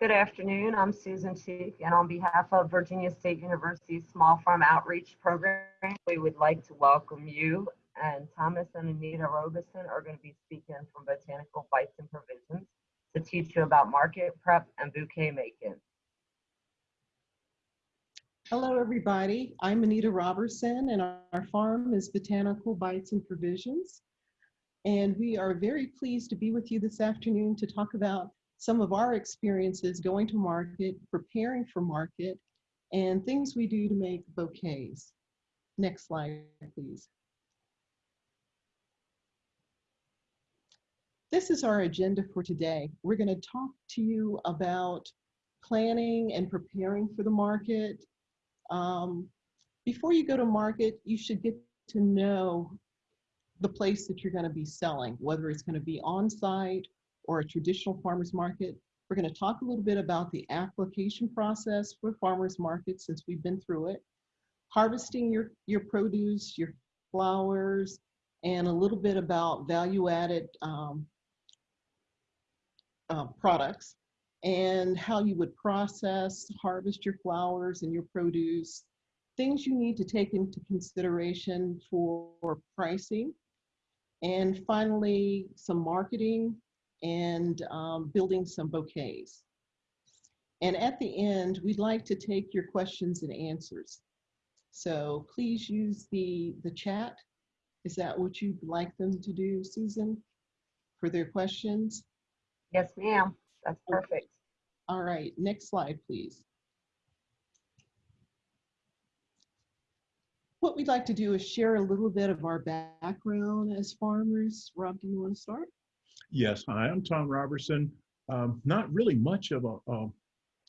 Good afternoon. I'm Susan Cheek, and on behalf of Virginia State University's Small Farm Outreach Program, we would like to welcome you. And Thomas and Anita Robertson are going to be speaking from Botanical Bites and Provisions to teach you about market prep and bouquet making. Hello, everybody. I'm Anita Robertson, and our farm is Botanical Bites and Provisions. And we are very pleased to be with you this afternoon to talk about some of our experiences going to market, preparing for market, and things we do to make bouquets. Next slide, please. This is our agenda for today. We're going to talk to you about planning and preparing for the market, um, before you go to market, you should get to know the place that you're going to be selling, whether it's going to be on site or a traditional farmer's market. We're going to talk a little bit about the application process for farmer's markets since we've been through it, harvesting your, your produce, your flowers, and a little bit about value added um, uh, products and how you would process, harvest your flowers and your produce, things you need to take into consideration for pricing, and finally, some marketing and um, building some bouquets. And at the end, we'd like to take your questions and answers. So please use the, the chat. Is that what you'd like them to do, Susan, for their questions? Yes, ma'am. That's perfect. All right, next slide, please. What we'd like to do is share a little bit of our background as farmers. Rob, do you want to start? Yes, hi, I'm Tom Robertson. Um, not really much of a, a,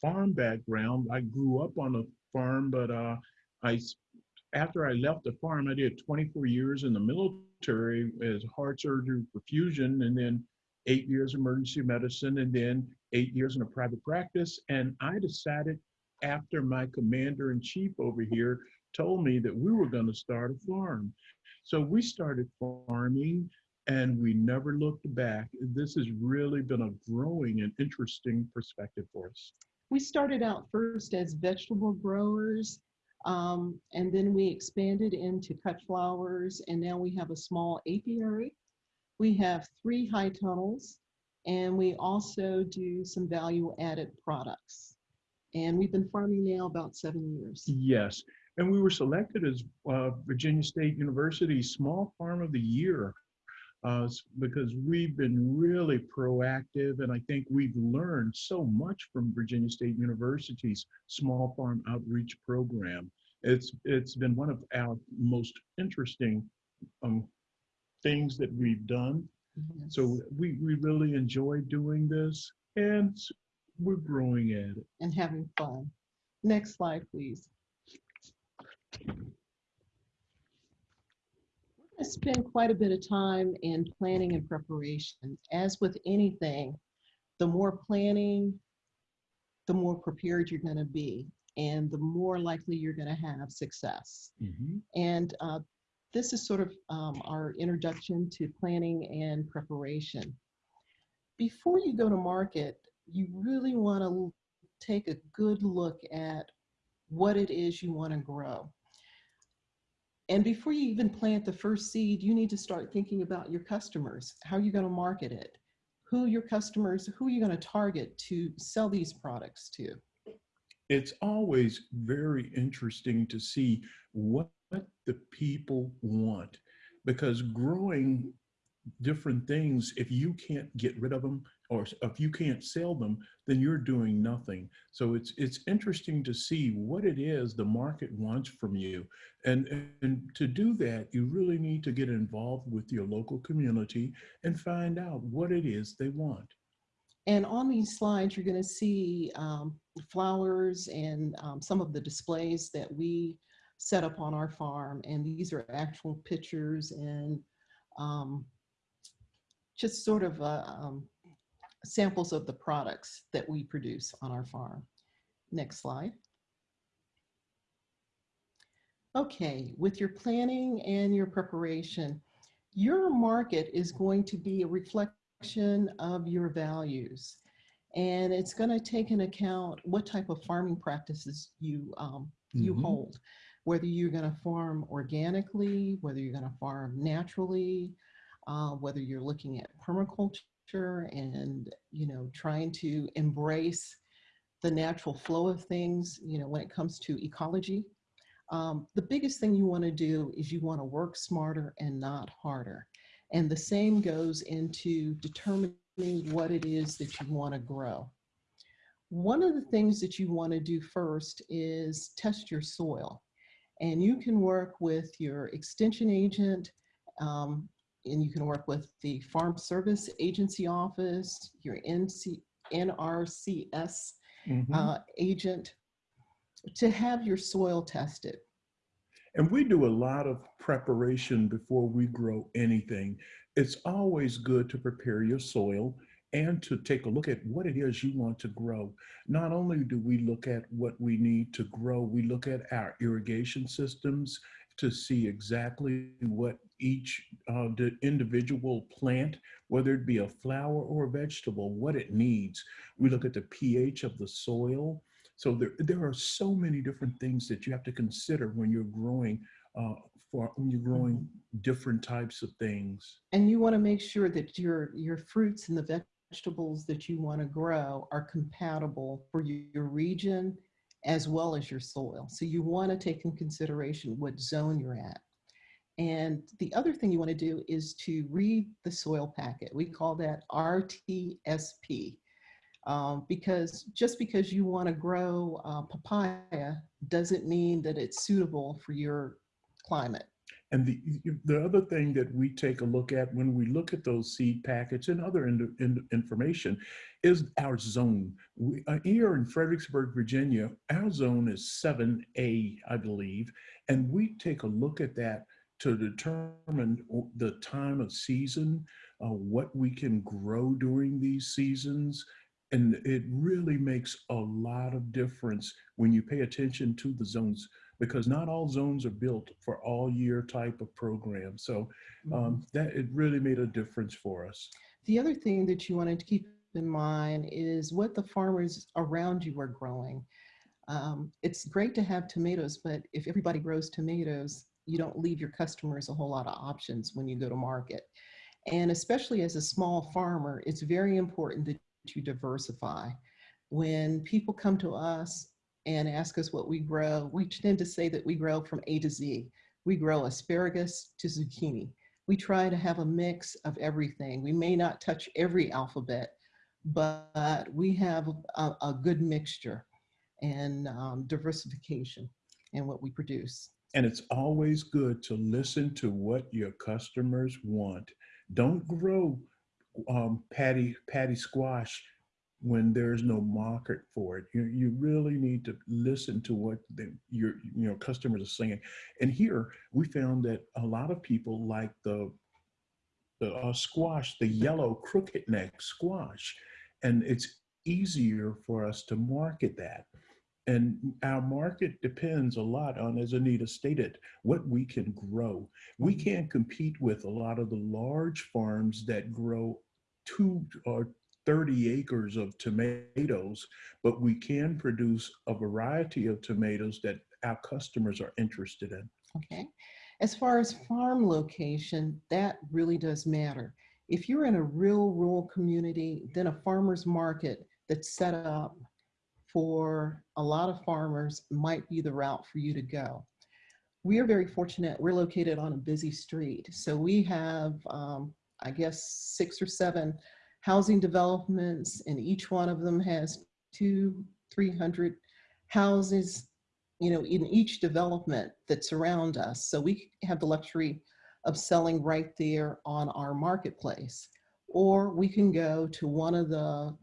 farm background. I grew up on a farm, but uh, I, after I left the farm, I did 24 years in the military as heart surgery perfusion, and then eight years emergency medicine, and then eight years in a private practice. And I decided after my commander in chief over here told me that we were going to start a farm. So we started farming and we never looked back. This has really been a growing and interesting perspective for us. We started out first as vegetable growers, um, and then we expanded into cut flowers, and now we have a small apiary. We have three high tunnels, and we also do some value added products. And we've been farming now about seven years. Yes. And we were selected as uh, Virginia State University Small Farm of the Year uh, because we've been really proactive and I think we've learned so much from Virginia State University's Small Farm Outreach Program. It's, it's been one of our most interesting um, things that we've done Yes. So we, we really enjoy doing this and we're growing at it. And having fun. Next slide, please. Spend quite a bit of time in planning and preparation. As with anything, the more planning, the more prepared you're going to be and the more likely you're going to have success. Mm -hmm. And uh, this is sort of um, our introduction to planning and preparation. Before you go to market, you really want to take a good look at what it is you want to grow. And before you even plant the first seed, you need to start thinking about your customers. How are you going to market it? Who your customers, who are you going to target to sell these products to? It's always very interesting to see what what the people want because growing different things if you can't get rid of them or if you can't sell them then you're doing nothing. So it's it's interesting to see what it is the market wants from you. And and to do that you really need to get involved with your local community and find out what it is they want. And on these slides you're going to see um, flowers and um, some of the displays that we set up on our farm. And these are actual pictures and um, just sort of uh, um, samples of the products that we produce on our farm. Next slide. Okay, with your planning and your preparation, your market is going to be a reflection of your values. And it's going to take into account what type of farming practices you, um, you Mhm. hold. Whether you're going to farm organically, whether you're going to farm naturally, uh, whether you're looking at permaculture and, you know, trying to embrace the natural flow of things, you know, when it comes to ecology. Um, the biggest thing you want to do is you want to work smarter and not harder. And the same goes into determining what it is that you want to grow. One of the things that you want to do first is test your soil. And you can work with your extension agent, um, and you can work with the Farm Service Agency Office, your NC, NRCS Mhm. uh, agent, to have your soil tested. And we do a lot of preparation before we grow anything. It's always good to prepare your soil and to take a look at what it is you want to grow. Not only do we look at what we need to grow, we look at our irrigation systems to see exactly what each uh, the individual plant, whether it be a flower or a vegetable, what it needs. We look at the pH of the soil. So there, there are so many different things that you have to consider when you're growing uh, for when you're growing different types of things. And you want to make sure that your, your fruits and the vegetables that you want to grow are compatible for your your region as well as your soil. So you want to take in consideration what zone you're at. And the other thing you want to do is to read the soil packet. We call that RTSP. Um, because just because you want to grow uh, papaya doesn't mean that it's suitable for your climate. And the, the other thing that we take a look at when we look at those seed packets and other in, in, information is our zone. We, uh, here in Fredericksburg, Virginia, our zone is 7A, I believe, and we take a look at that to determine the time of season, uh, what we can grow during these seasons. And it really makes a lot of difference when you pay attention to the zones because not all zones are built for all year type of program. So um, that it really made a difference for us. The other thing that you wanted to keep in mind is what the farmers around you are growing. Um, it's great to have tomatoes, but if everybody grows tomatoes, you don't leave your customers a whole lot of options when you go to market. And especially as a small farmer, it's very important that you diversify. When people come to us and ask us what we grow, we tend to say that we grow from A to Z. We grow asparagus to zucchini. We try to have a mix of everything. We may not touch every alphabet, but we have a, a good mixture and um, diversification in what we produce. And it's always good to listen to what your customers want. Don't grow um, patty patty squash when there's no market for it. You, you really need to listen to what the, your you know customers are saying. And here we found that a lot of people like the the uh, squash, the yellow crooked neck squash, and it's easier for us to market that. And our market depends a lot on, as Anita stated, what we can grow. We mm-hmm. can't compete with a lot of the large farms that grow two or 30 acres of tomatoes, but we can produce a variety of tomatoes that our customers are interested in. Okay. As far as farm location, that really does matter. If you're in a real rural community, then a farmer's market that's set up for a lot of farmers might be the route for you to go. We are very fortunate. We're located on a busy street. So we have, um, I guess, six or seven housing developments, and each one of them has two, 300 houses, you know, in each development that surround us. So we have the luxury of selling right there on our marketplace. Or we can go to one of the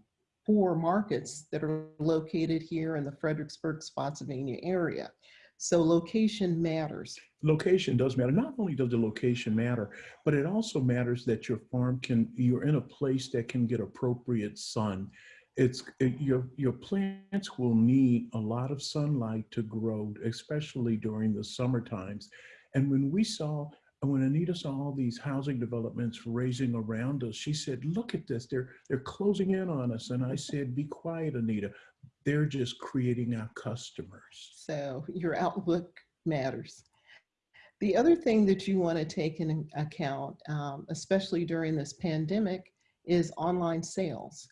four markets that are located here in the Fredericksburg, Spotsylvania area. So location matters. Location does matter. Not only does the location matter, but it also matters that your farm can, you're in a place that can get appropriate sun. It's it, your your plants will need a lot of sunlight to grow, especially during the summer times. And when we saw And when Anita saw all these housing developments raising around us, she said, look at this, they're, they're closing in on us. And I said, be quiet, Anita. They're just creating our customers. So your outlook matters. The other thing that you want to take in account, um, especially during this pandemic, is online sales.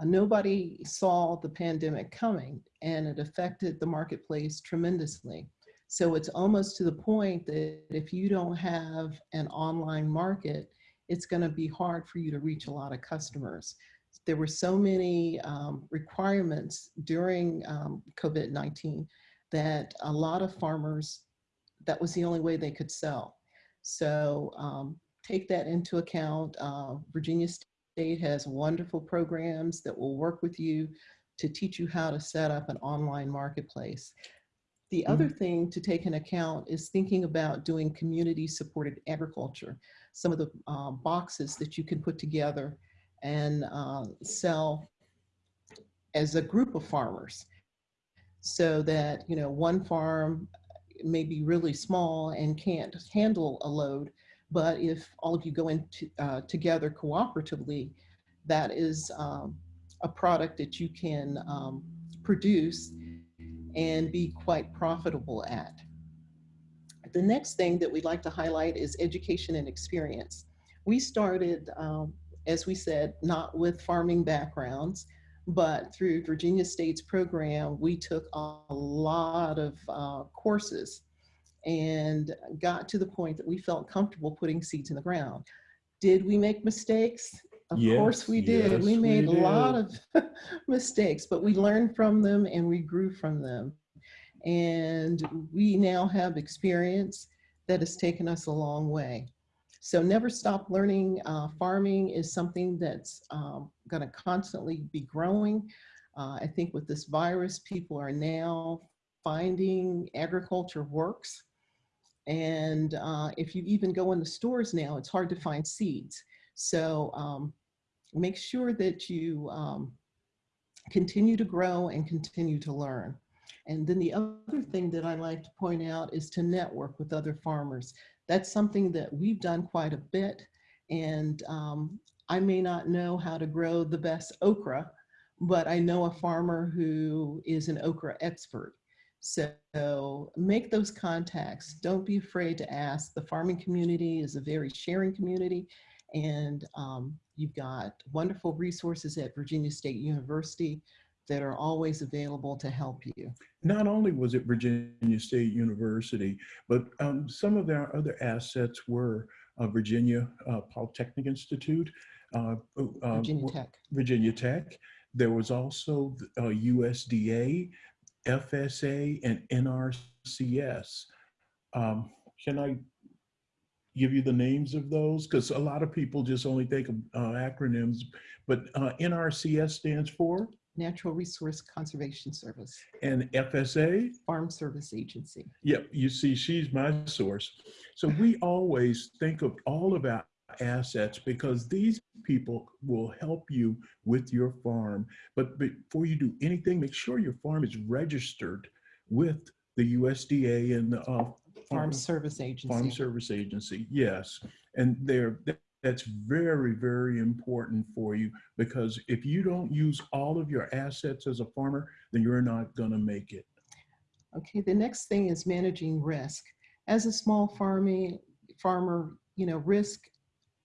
Uh, nobody saw the pandemic coming and it affected the marketplace tremendously. So it's almost to the point that if you don't have an online market, it's going to be hard for you to reach a lot of customers. There were so many um, requirements during um, COVID-19 that a lot of farmers, that was the only way they could sell. So um, take that into account. Uh, Virginia State has wonderful programs that will work with you to teach you how to set up an online marketplace. The other thing to take in account is thinking about doing community supported agriculture. Some of the uh, boxes that you can put together and uh, sell as a group of farmers so that, you know, one farm may be really small and can't handle a load, but if all of you go into uh, together cooperatively, that is um, a product that you can um, produce and be quite profitable at. The next thing that we'd like to highlight is education and experience. We started, um, as we said, not with farming backgrounds, but through Virginia State's program, we took a lot of uh, courses and got to the point that we felt comfortable putting seeds in the ground. Did we make mistakes? Of course we did. yes, we we made a lot of mistakes, but we learned from them and we grew from them. And we now have experience that has taken us a long way. So never stop learning. Uh, farming is something that's um, going to constantly be growing. Uh, I think with this virus, people are now finding agriculture works. And uh, if you even go in the stores now, it's hard to find seeds. So um, make sure that you um, continue to grow and continue to learn. And then the other thing that I like to point out is to network with other farmers. That's something that we've done quite a bit. And um, I may not know how to grow the best okra, but I know a farmer who is an okra expert. So make those contacts. Don't be afraid to ask. The farming community is a very sharing community and um, you've got wonderful resources at Virginia State University that are always available to help you. Not only was it Virginia State University, but um, some of our other assets were uh, Virginia uh, Polytechnic Institute, uh, uh, Virginia Tech. Virginia Tech. There was also uh, USDA, FSA, and NRCS. Um, can I give you the names of those? Because a lot of people just only think of uh, acronyms, but uh, NRCS stands for, Natural Resource Conservation Service, and FSA? Farm Service Agency. Yep, you see, she's my source. So we always think of all of our assets because these people will help you with your farm. But before you do anything, make sure your farm is registered with the USDA and the uh, Farm Service Agency. Farm Service Agency, yes. And they're, that's very, very important for you because if you don't use all of your assets as a farmer, then you're not gonna make it. Okay, the next thing is managing risk. As a small farming farmer, you know, risk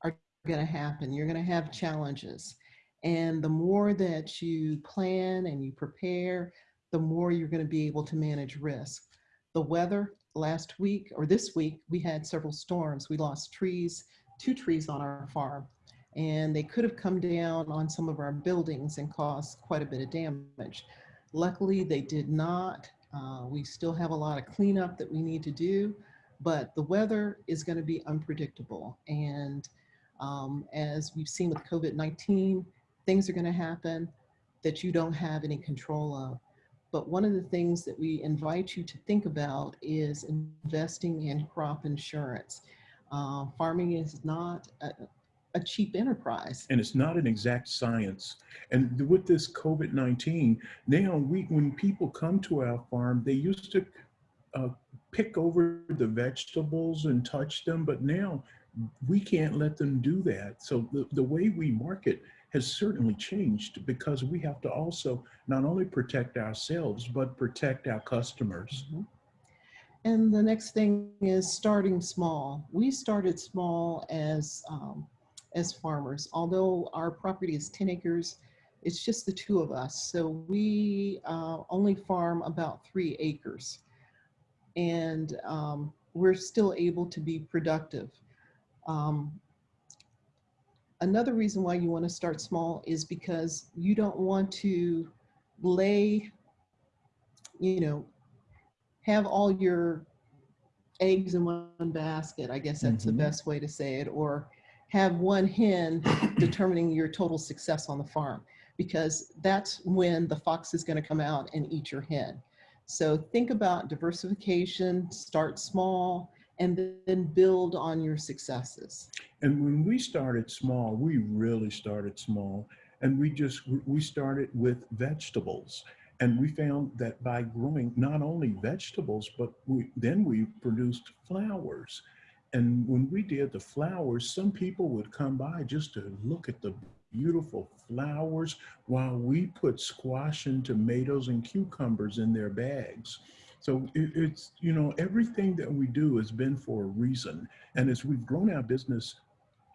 are gonna happen. You're gonna have challenges. And the more that you plan and you prepare, the more you're gonna be able to manage risk. The weather last week or this week, we had several storms. We lost trees, two trees on our farm, and they could have come down on some of our buildings and caused quite a bit of damage. Luckily, they did not. Uh, we still have a lot of cleanup that we need to do, but the weather is going to be unpredictable. And um, as we've seen with COVID-19, things are going to happen that you don't have any control of. But one of the things that we invite you to think about is investing in crop insurance. Uh, farming is not a, a cheap enterprise. and it's not an exact science. And with this COVID-19, now we, when people come to our farm, they used to uh, pick over the vegetables and touch them, but now we can't let them do that. So the, the way we market has certainly changed because we have to also not only protect ourselves, but protect our customers. Mhm. And the next thing is starting small. We started small as, um, as farmers. Although our property is 10 acres, it's just the two of us. So we uh, only farm about three acres. And um, we're still able to be productive. Um, another reason why you want to start small is because you don't want to lay, you know, have all your eggs in one basket. I guess that's the Mhm. best way to say it. Or have one hen determining your total success on the farm because that's when the fox is going to come out and eat your hen. So think about diversification, start small, and then build on your successes. And when we started small, we really started small. And we just, we started with vegetables. And we found that by growing not only vegetables, but we, then we produced flowers. And when we did the flowers, some people would come by just to look at the beautiful flowers while we put squash and tomatoes and cucumbers in their bags. So it, it's, you know, everything that we do has been for a reason. And as we've grown our business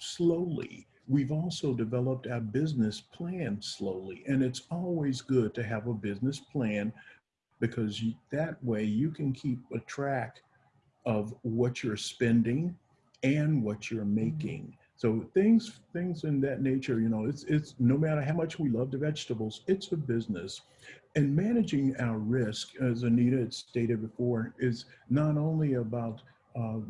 slowly, we've also developed our business plan slowly. And it's always good to have a business plan because you, that way you can keep a track of what you're spending and what you're mm-hmm. making. So things things in that nature, you know, it's it's no matter how much we love the vegetables, it's a business. And managing our risk, as Anita had stated before, is not only about uh,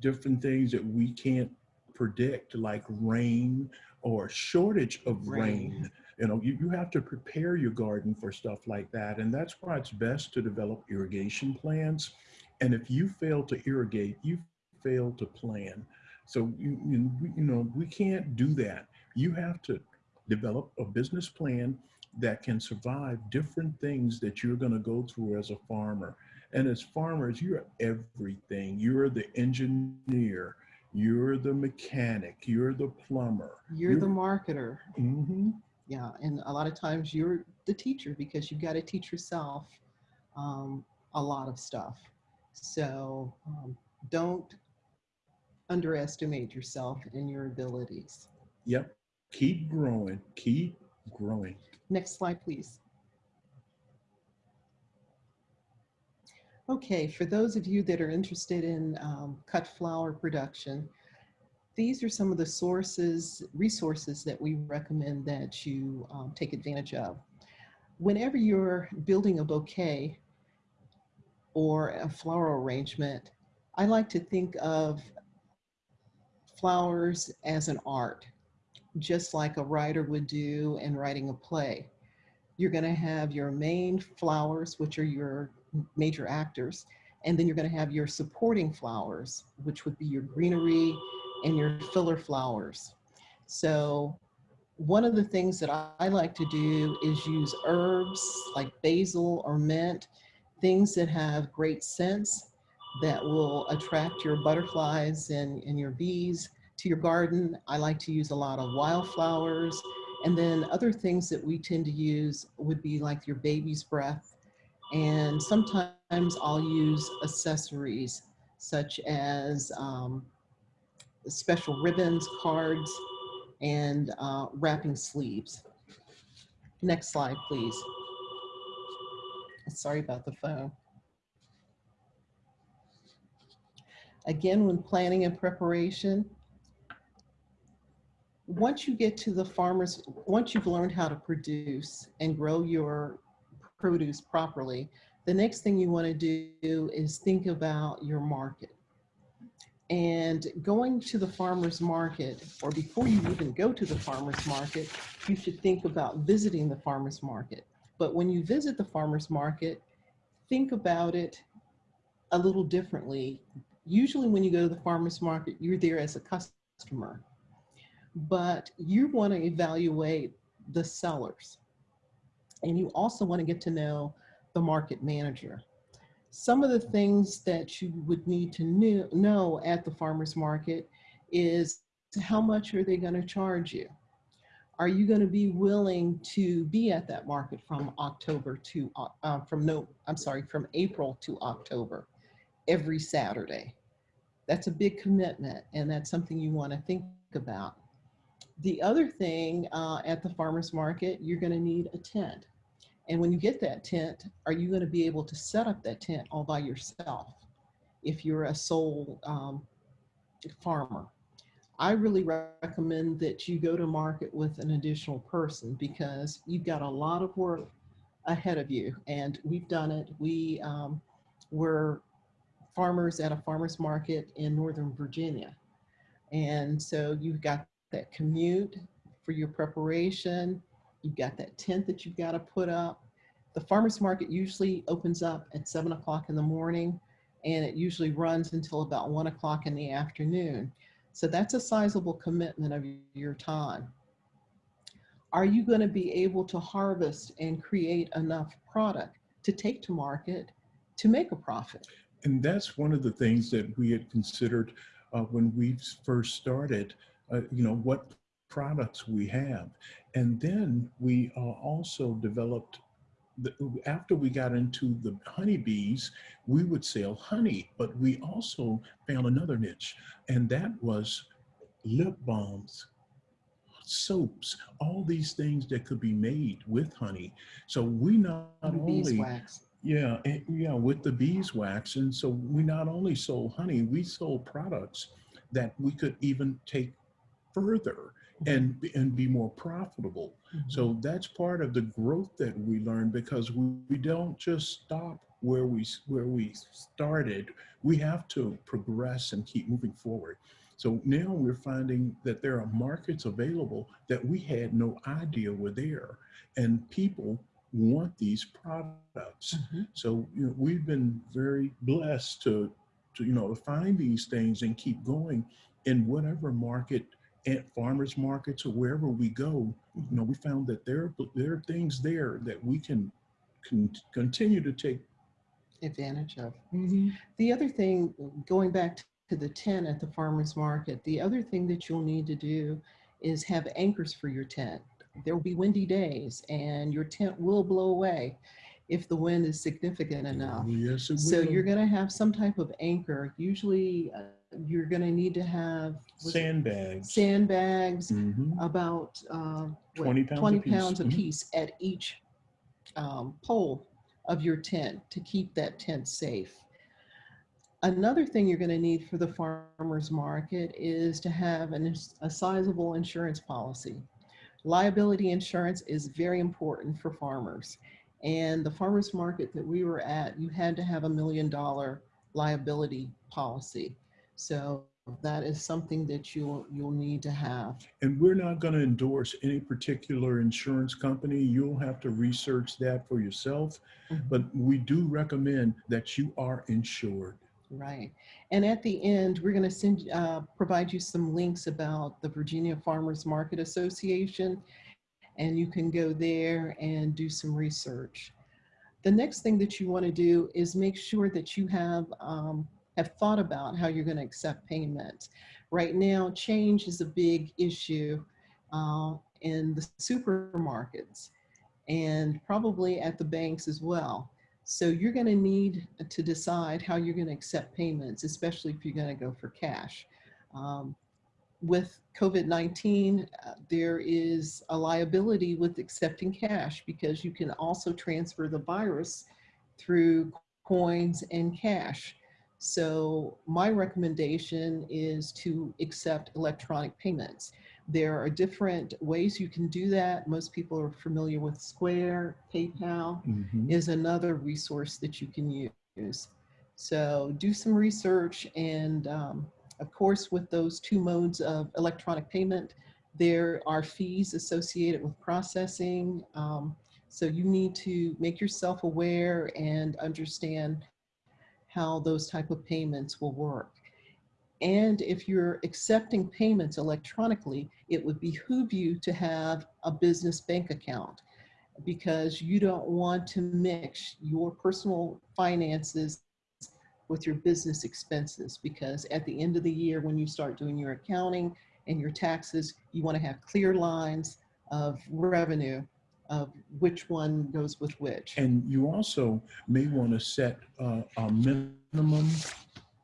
different things that we can't predict, like rain or shortage of rain. Rain. You know, you, you have to prepare your garden for stuff like that. And that's why it's best to develop irrigation plans. And if you fail to irrigate, you fail to plan. So, you, you, we- you know, we can't do that. You have to develop a business plan that can survive different things that you're going to go through as a farmer. And as farmers, you're everything. You're the engineer, you're the mechanic, you're the plumber. You're the marketer. Mm -hmm. Yeah, and a lot of times you're the teacher because you've got to teach yourself um, a lot of stuff. So um, don't underestimate yourself and your abilities. Yep. Keep growing. Keep growing. Next slide, please. Okay, for those of you that are interested in um, cut flower production, these are some of the sources, resources that we recommend that you um, take advantage of. Whenever you're building a bouquet or a floral arrangement, I like to think of flowers as an art, just like a writer would do in writing a play. You're going to have your main flowers, which are your major actors, and then you're going to have your supporting flowers, which would be your greenery and your filler flowers. So one of the things that I, like to do is use herbs like basil or mint, things that have great scents that will attract your butterflies and, and your bees to your garden. I like to use a lot of wildflowers. And then other things that we tend to use would be like your baby's breath. And sometimes I'll use accessories such as um, special ribbons, cards, and uh, wrapping sleeves. Next slide, please. Sorry about the phone. Again, when planning and preparation, once you get to the farmers, once you've learned how to produce and grow your produce properly, the next thing you want to do is think about your market. And going to the farmer's market, or before you even go to the farmer's market, you should think about visiting the farmer's market. But when you visit the farmer's market, think about it a little differently. Usually when you go to the farmer's market, you're there as a customer, but you want to evaluate the sellers. And you also want to get to know the market manager. Some of the things that you would need to know at the farmer's market is how much are they going to charge you? Are you going to be willing to be at that market from October to, uh, from no, I'm sorry, from April to October, every Saturday? That's a big commitment and that's something you want to think about. The other thing uh, at the farmer's market, you're going to need a tent. And when you get that tent, are you going to be able to set up that tent all by yourself if you're a sole um, farmer? I really recommend that you go to market with an additional person because you've got a lot of work ahead of you. And we've done it. We um, were farmers at a farmer's market in Northern Virginia. And so you've got that commute for your preparation. You've got that tent that you've got to put up. The farmer's market usually opens up at seven o'clock in the morning and it usually runs until about one o'clock in the afternoon. So that's a sizable commitment of your time. Are you going to be able to harvest and create enough product to take to market to make a profit? And that's one of the things that we had considered uh, when we first started, uh, you know, what products we have. And then we uh, also developed, the, after we got into the honeybees, we would sell honey, but we also found another niche, and that was lip balms, soaps, all these things that could be made with honey. So we not only Beeswax. Yeah, and, yeah, with the beeswax. And so we not only sold honey, we sold products that we could even take further and, and be more profitable. So mm-hmm. that's part of the growth that we learned because we, we don't just stop where we, where we started. We have to progress and keep moving forward. So now we're finding that there are markets available that we had no idea were there. And people want these products. Mhm. So you know, we've been very blessed to, to you know find these things and keep going in whatever market at farmers markets or wherever we go. You know, we found that there there are things there that we can, can continue to take. Advantage of. The other thing, going back to the tent at the farmer's market, the other thing that you'll need to do is have anchors for your tent. There will be windy days and your tent will blow away if the wind is significant enough. Yes, it So you're going to have some type of anchor. Usually uh, you're going to need to have sandbags. sandbags, Mhm. about uh, what, 20 pounds 20 apiece. pounds a Mhm. piece at each um, pole of your tent to keep that tent safe. Another thing you're going to need for the farmer's market is to have an, a sizable insurance policy. Liability insurance is very important for farmers. And the farmer's market that we were at, you had to have a million dollar liability policy. So that is something that you'll, you'll need to have. And we're not going to endorse any particular insurance company. You'll have to research that for yourself. Mhm. But we do recommend that you are insured. Right. And at the end, we're going to send, uh, provide you some links about the Virginia Farmers Market Association, and you can go there and do some research. The next thing that you want to do is make sure that you have, um, have thought about how you're going to accept payments. Right now, change is a big issue uh, in the supermarkets and probably at the banks as well. So you're going to need to decide how you're going to accept payments, especially if you're going to go for cash. Um, with COVID-19, uh, there is a liability with accepting cash because you can also transfer the virus through coins and cash. So my recommendation is to accept electronic payments. There are different ways you can do that. Most people are familiar with Square, PayPal Mhm. is another resource that you can use. So do some research and um, of course with those two modes of electronic payment, there are fees associated with processing. Um, so you need to make yourself aware and understand how those type of payments will work. And if you're accepting payments electronically, it would behoove you to have a business bank account because you don't want to mix your personal finances with your business expenses because at the end of the year when you start doing your accounting and your taxes you want to have clear lines of revenue of which one goes with which. And you also may want to set uh, a minimum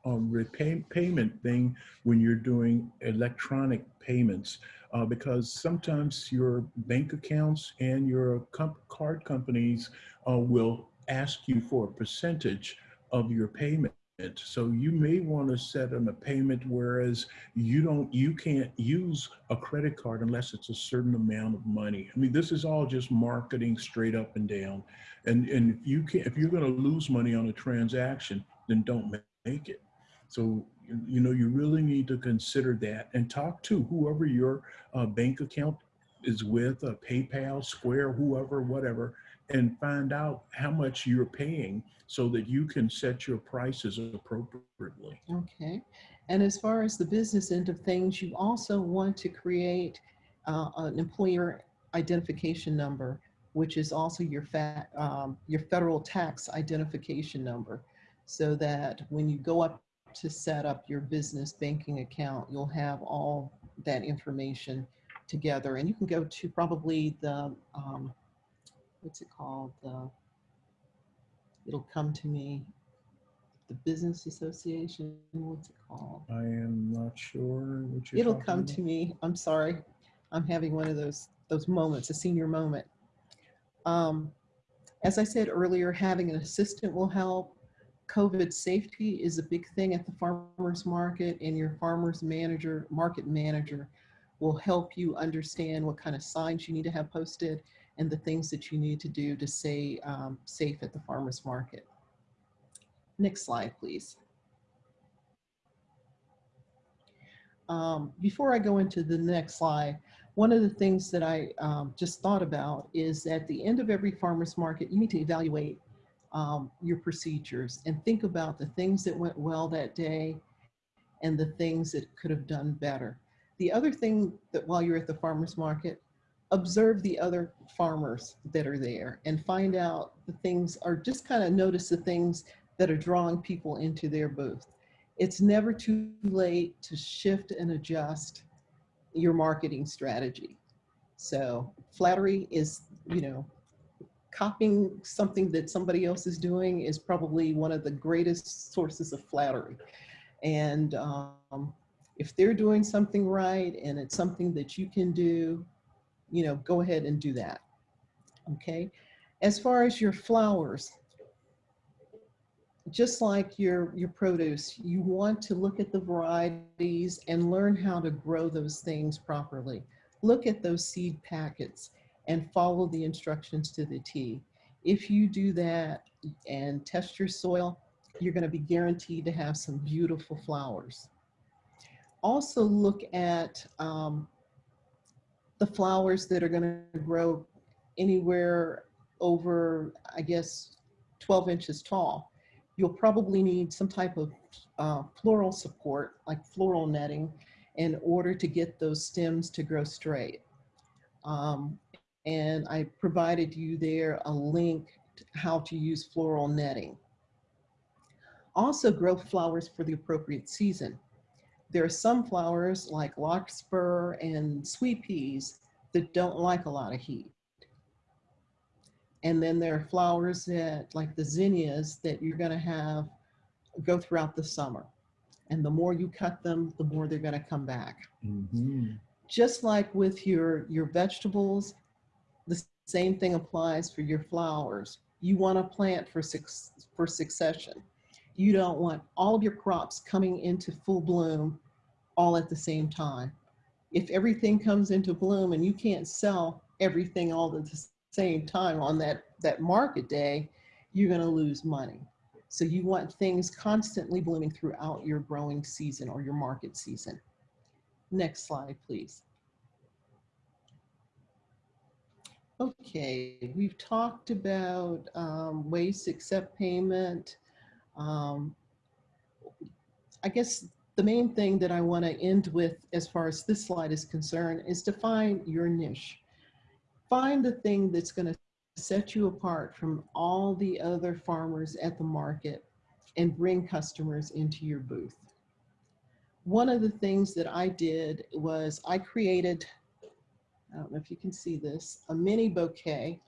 um, repay, payment thing when you're doing electronic payments. Uh, because sometimes your bank accounts and your comp- card companies uh, will ask you for a percentage of your payment. So you may want to set them a payment whereas you don't, you can't use a credit card unless it's a certain amount of money. I mean, this is all just marketing straight up and down. And, and if you can, if you're going to lose money on a transaction, then don't make it. So, you- know, you really need to consider that and talk to whoever your uh, bank account is with, uh, PayPal, Square, whoever, whatever, and find out how much you're paying so that you can set your prices appropriately. Okay. And as far as the business end of things, you also want to create uh, an employer identification number, which is also your fa- um, your federal tax identification number, so that when you go up to set up your business banking account, you'll have all that information together. And you can go to probably the um, what's it called? The it'll come to me the business association what's it called I am not sure what you're it'll come about. to me i'm sorry i'm having one of those those moments a senior moment um, as i said earlier having an assistant will help covid safety is a big thing at the farmers market and your farmers manager market manager will help you understand what kind of signs you need to have posted and the things that you need to do to stay um, safe at the farmers market Next slide, please. Um, before I go into the next slide, one of the things that I um, just thought about is at the end of every farmer's market, you need to evaluate um, your procedures and think about the things that went well that day and the things that could have done better. The other thing that while you're at the farmer's market, observe the other farmers that are there and find out the things or just kind of notice the things that are drawing people into their booth. It's never too late to shift and adjust your marketing strategy. So flattery is, you know, copying something that somebody else is doing is probably one of the greatest sources of flattery. And um, if they're doing something right and it's something that you can do, you know, go ahead and do that. Okay. As far as your flowers, just like your, your produce, you want to look at the varieties and learn how to grow those things properly. Look at those seed packets and follow the instructions to the T. If you do that and test your soil, you're gonna be guaranteed to have some beautiful flowers. Also look at um, the flowers that are gonna grow anywhere over, I guess, 12 inches tall you'll probably need some type of uh, floral support, like floral netting, in order to get those stems to grow straight. Um, and I provided you there a link to how to use floral netting. Also grow flowers for the appropriate season. There are some flowers like larkspur and sweet peas that don't like a lot of heat. And then there are flowers that, like the zinnias, that you're gonna have go throughout the summer. And the more you cut them, the more they're gonna come back. Mhm. Just like with your, your vegetables, same thing applies for your flowers. You wanna plant for, suc for succession. You don't want all of your crops coming into full bloom all at the same time. If everything comes into bloom and you can't sell everything all at the same time on that, that market day, you're gonna lose money. So you want things constantly blooming throughout your growing season or your market season. Next slide, please. Okay, we've talked about um, ways to accept payment. Um, I guess the main thing that I want to end with as far as this slide is concerned is to find your niche. Find the thing that's going to set you apart from all the other farmers at the market and bring customers into your booth. One of the things that I did was I created, I don't know if you can see this, a mini bouquet.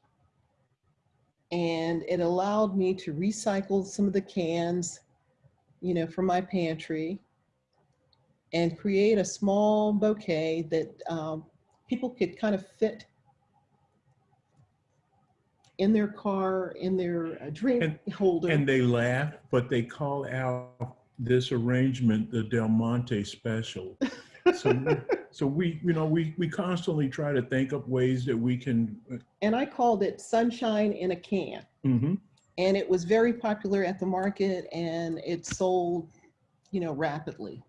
And it allowed me to recycle some of the cans, you know, from my pantry and create a small bouquet that um, people could kind of fit in their car, in their uh, drink And- holder. And they laugh, but they call out this arrangement the Del Monte special. So, so we, you know, we, we constantly try to think of ways that we can, and I called it Sunshine in a Can. Mm -hmm. And it was very popular at the market and it sold, you know, rapidly.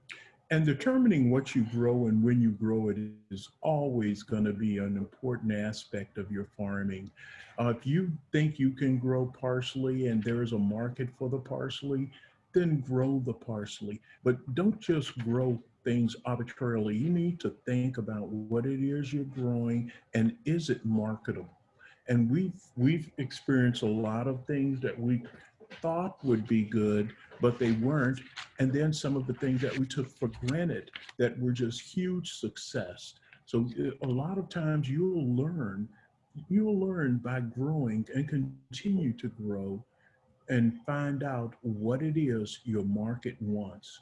And determining what you grow and when you grow it is always going to be an important aspect of your farming. Uh, if you think you can grow parsley and there is a market for the parsley, then grow the parsley. But don't just grow things arbitrarily. You need to think about what it is you're growing and is it marketable? And we've we've experienced a lot of things that we thought would be good, but they weren't and then some of the things that we took for granted that were just huge success. So uh, a lot of times you'll learn, you'll learn by growing and continue to grow and find out what it is your market wants.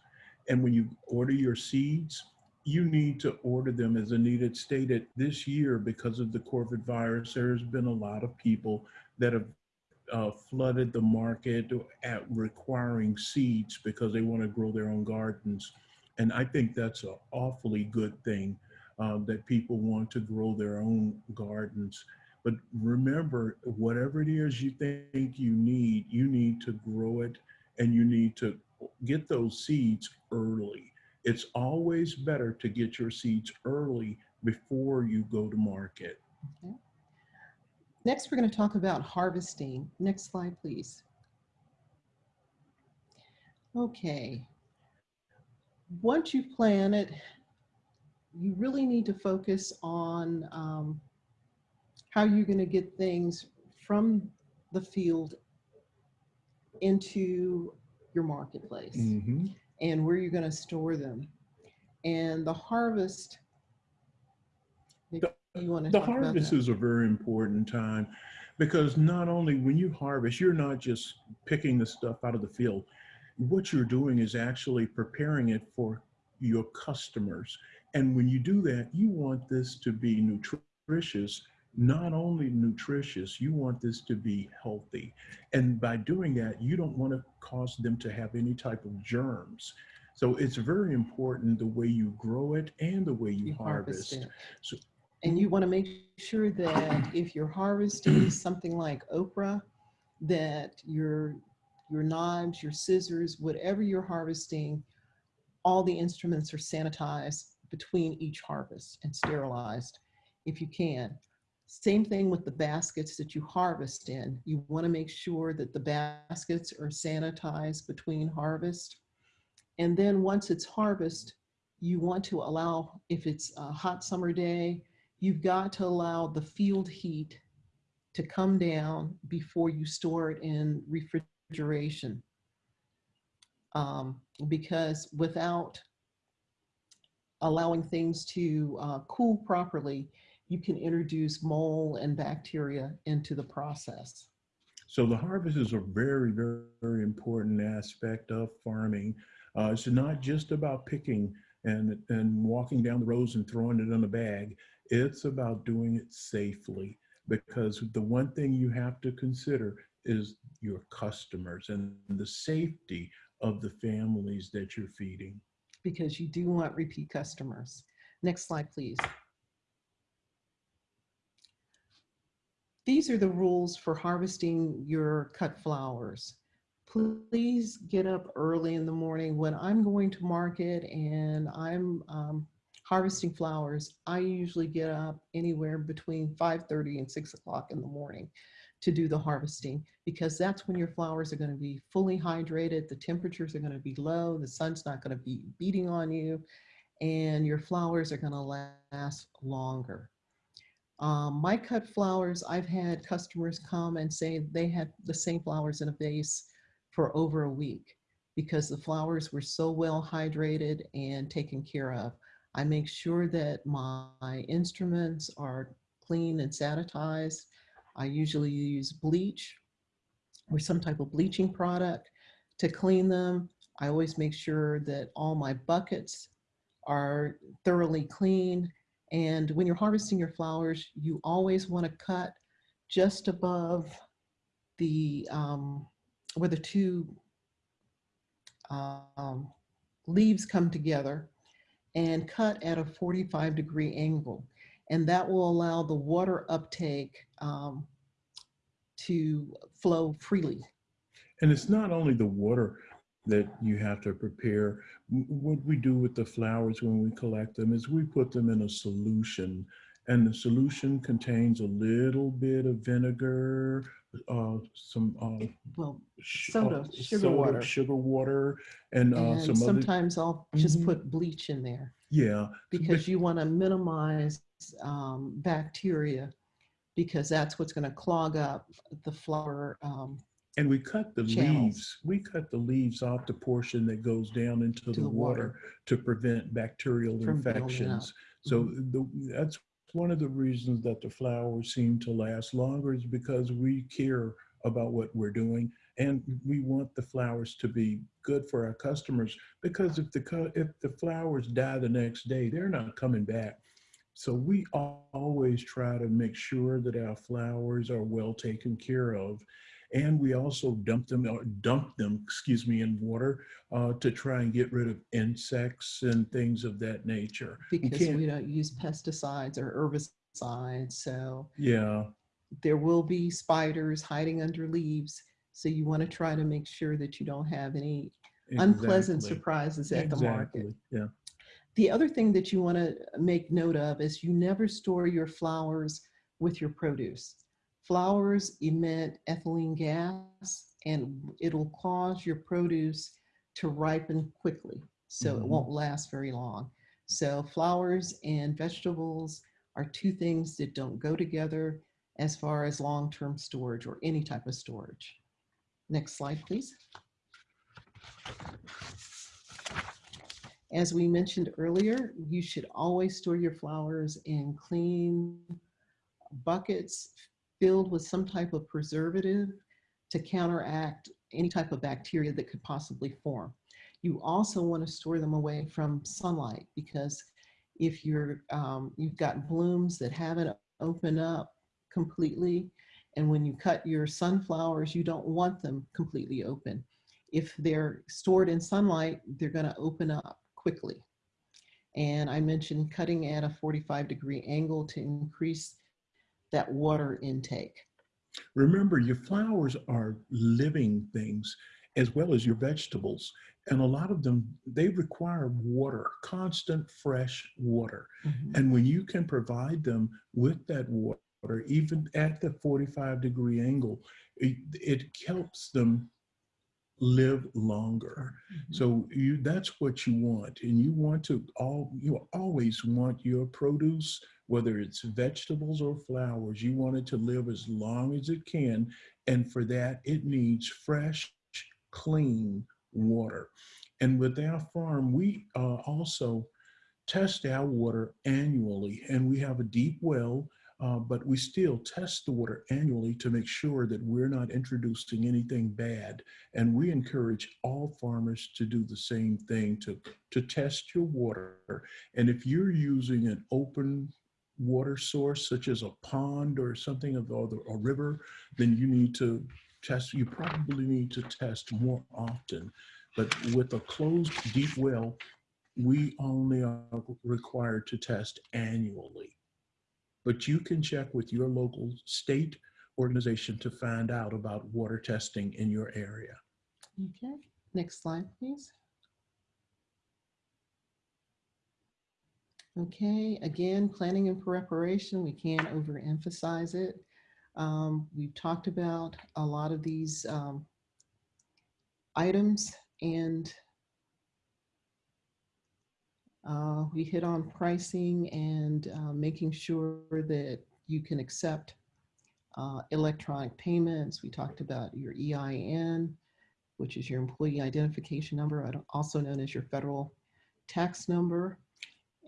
And when you order your seeds, you need to order them as Anita stated this year because of the COVID virus. There's been a lot of people that have uh, flooded the market at requiring seeds because they want to grow their own gardens. And I think that's an awfully good thing uh, that people want to grow their own gardens. But remember, whatever it is you think you need, you need to grow it and you need to get those seeds early. It's always better to get your seeds early before you go to market. Next, we're going to talk about harvesting. Next slide, please. Okay. Once you plant it, you really need to focus on um, how you're going to get things from the field into your marketplace Mhm. and where you're going to store them. And the harvest, maybe you want to The harvest is a very important time because not only when you harvest, you're not just picking the stuff out of the field. What you're doing is actually preparing it for your customers. And when you do that, you want this to be nutritious, not only nutritious, you want this to be healthy. And by doing that, you don't want to cause them to have any type of germs. So it's very important the way you grow it and the way you, you harvest. harvest. So- And you want to make sure that if you're harvesting something like okra, that your, your knives, your scissors, whatever you're harvesting, all the instruments are sanitized between each harvest and sterilized if you can. Same thing with the baskets that you harvest in. You want to make sure that the baskets are sanitized between harvest. And then once it's harvest, you want to allow, if it's a hot summer day, you've got to allow the field heat to come down before you store it in refrigeration. Um, because without allowing things to uh, cool properly, you can introduce mold and bacteria into the process. So the harvest is a very, very, very important aspect of farming. Uh, it's not just about picking and, and walking down the rows and throwing it in a bag. It's about doing it safely because the one thing you have to consider is your customers and the safety of the families that you're feeding. because you do want repeat customers. Next slide, please. These are the rules for harvesting your cut flowers. Please get up early in the morning. When I'm going to market and I'm um, harvesting flowers, I usually get up anywhere between 5.30 and 6 o'clock in the morning to do the harvesting because that's when your flowers are going to be fully hydrated, the temperatures are going to be low, the sun's not going to be beating on you, and your flowers are going to last longer. Um, my cut flowers, I've had customers come and say they had the same flowers in a vase for over a week because the flowers were so well hydrated and taken care of. I make sure that my instruments are clean and sanitized. I usually use bleach or some type of bleaching product to clean them. I always make sure that all my buckets are thoroughly clean. And when you're harvesting your flowers, you always want to cut just above the, um, where the two um, leaves come together and cut at a 45 degree angle. And that will allow the water uptake um, to flow freely. And it's not only the water that you have to prepare. What we do with the flowers when we collect them is we put them in a solution. And the solution contains a little bit of vinegar, uh, some uh, Well, Soda, uh, sugar water. sugar water, and, uh, and some other. sometimes I'll just Mhm. put bleach in there Yeah, because you want to minimize um, bacteria because that's what's going to clog up the flower. Um, and we cut the channels. leaves. We cut the leaves off the portion that goes down into To the, the water, water. to prevent bacterial From infections. So Mhm. the, that's one of the reasons that the flowers seem to last longer is because we care about what we're doing and we want the flowers to be good for our customers because if the if the flowers die the next day they're not coming back so we always try to make sure that our flowers are well taken care of and we also dump them or dump them excuse me in water uh, to try and get rid of insects and things of that nature because can't- we don't use pesticides or herbicides. So yeah there will be spiders hiding under leaves. So you want to try to make sure that you don't have any unpleasant exactly. surprises at the market. Yeah. The other thing that you want to make note of is you never store your flowers with your produce. Flowers emit ethylene gas and it'll cause your produce to ripen quickly. So it Mhm. won't last very long. So flowers and vegetables are two things that don't go together as far as long-term storage or any type of storage. Next slide, please. As we mentioned earlier, you should always store your flowers in clean buckets filled with some type of preservative to counteract any type of bacteria that could possibly form. You also want to store them away from sunlight because if you're, um, you've got blooms that haven't opened up completely, and when you cut your sunflowers, you don't want them completely open. If they're stored in sunlight, they're going to open up quickly. And I mentioned cutting at a 45 degree angle to increase that water intake. Remember, your flowers are living things as well as your vegetables. And a lot of them, they require water, constant fresh water. Mm-hmm. And when you can provide them with that water, even at the 45 degree angle, it, it helps them live longer. So you that's what you want. And you want to all you always want your produce, whether it's vegetables or flowers, you want it to live as long as it can. And for that, it needs fresh, clean water. And with our farm, we uh, also test our water annually, and we have a deep well. Uh, but we still test the water annually to make sure that we're not introducing anything bad. And we encourage all farmers to do the same thing to, to test your water. And if you're using an open water source, such as a pond or something of the- a river, then you need to test, you probably need to test more often. But with a closed deep well, we only are required to test annually. But you can check with your local state organization to find out about water testing in your area. Okay, next slide, please. Okay, again, planning and preparation, we can't overemphasize it. Um, we've talked about a lot of these um, items and uh, we hit on pricing and uh, making sure that you can accept uh, electronic payments. We talked about your EIN, which is your employee identification number, also known as your federal tax number.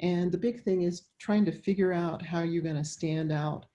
And the big thing is trying to figure out how you're going to stand out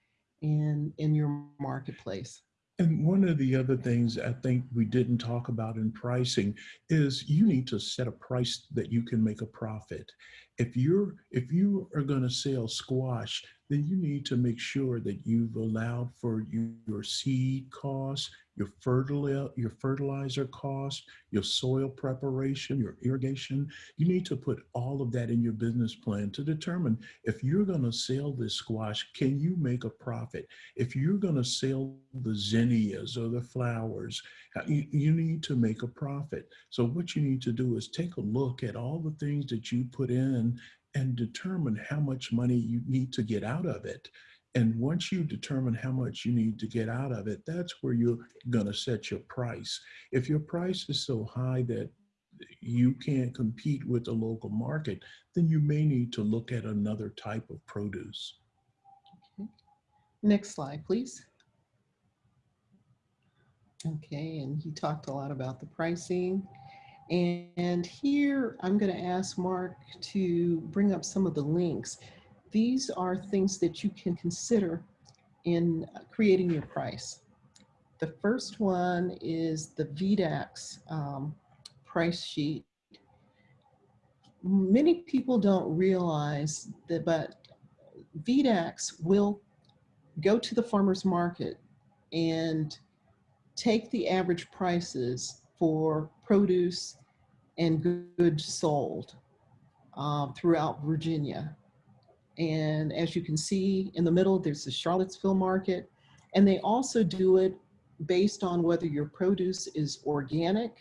in, in your marketplace. And one of the other things I think we didn't talk about in pricing is you need to set a price that you can make a profit. If you're if you are going to sell squash, then you need to make sure that you've allowed for you, your seed costs, your fertilizer, your fertilizer cost, your soil preparation, your irrigation. You need to put all of that in your business plan to determine if you're going to sell this squash, can you make a profit? If you're going to sell the zinnias or the flowers, you, you need to make a profit. So what you need to do is take a look at all the things that you put in and determine how much money you need to get out of it. And once you determine how much you need to get out of it, that's where you're going to set your price. If your price is so high that you can't compete with the local market, then you may need to look at another type of produce. Okay. Next slide, please. Okay, and he talked a lot about the pricing. And here I'm going to ask Mark to bring up some of the links. These are things that you can consider in creating your price. The first one is the VDACS um, price sheet. Many people don't realize that, but VDACS will go to the farmer's market and take the average prices for produce and goods sold uh, throughout Virginia. And as you can see in the middle, there's the Charlottesville market. And they also do it based on whether your produce is organic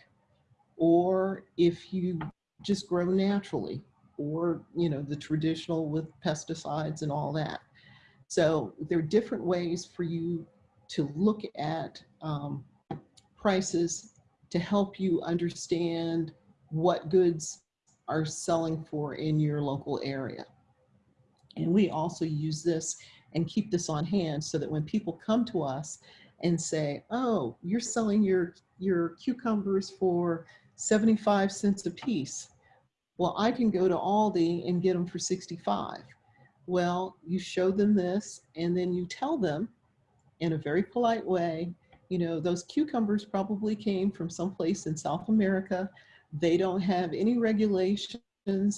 or if you just grow naturally or, you know, the traditional with pesticides and all that. So there are different ways for you to look at um, prices to help you understand what goods are selling for in your local area. And we also use this and keep this on hand so that when people come to us and say, oh, you're selling your, your cucumbers for 75 cents a piece. Well, I can go to Aldi and get them for 65. Well, you show them this and then you tell them in a very polite way, you know, those cucumbers probably came from someplace in South America. They don't have any regulations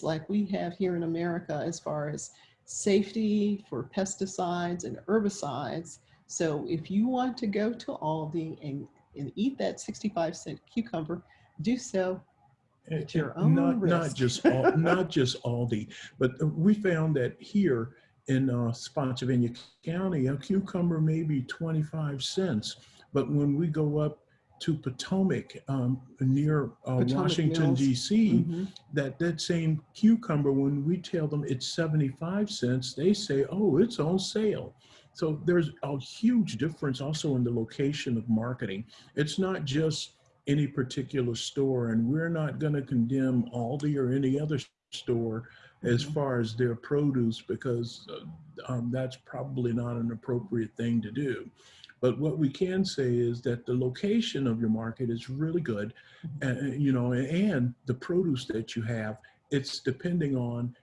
like we have here in America as far as safety for pesticides and herbicides. So if you want to go to Aldi and, and eat that 65 cent cucumber, do so at your own not, Not just, not just Aldi, but we found that here in uh, Spotsylvania County, a cucumber may be 25 cents. But when we go up to Potomac, um, near uh, Potomac Washington. DC, Mhm. that that same cucumber, when we tell them it's 75 cents, they say, oh, it's on sale. So there's a huge difference also in the location of marketing. It's not just any particular store, and we're not going to condemn Aldi or any other store as Mhm. far as their produce because uh, um, that's probably not an appropriate thing to do. But what we can say is that the location of your market is really good, and you know, and the produce that you have, it's depending on